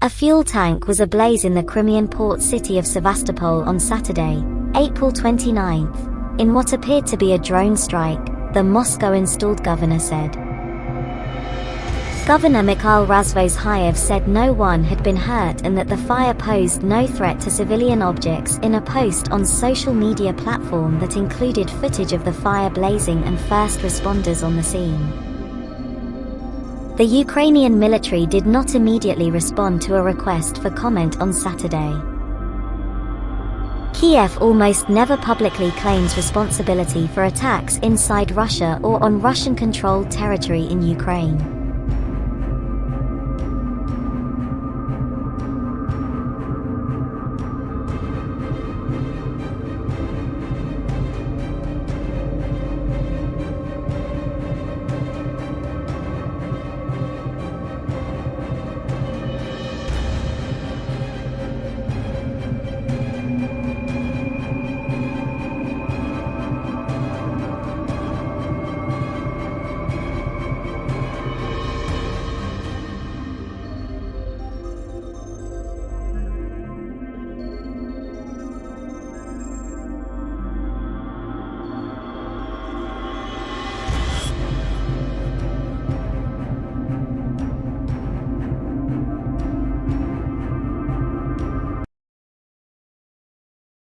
A fuel tank was ablaze in the Crimean port city of Sevastopol on Saturday, April 29th, in what appeared to be a drone strike, the Moscow-installed governor said. Governor Mikhail Razvozhayev said no one had been hurt and that the fire posed no threat to civilian objects in a post on social media platform that included footage of the fire blazing and first responders on the scene. The Ukrainian military did not immediately respond to a request for comment on Saturday. Kiev almost never publicly claims responsibility for attacks inside Russia or on Russian-controlled territory in Ukraine.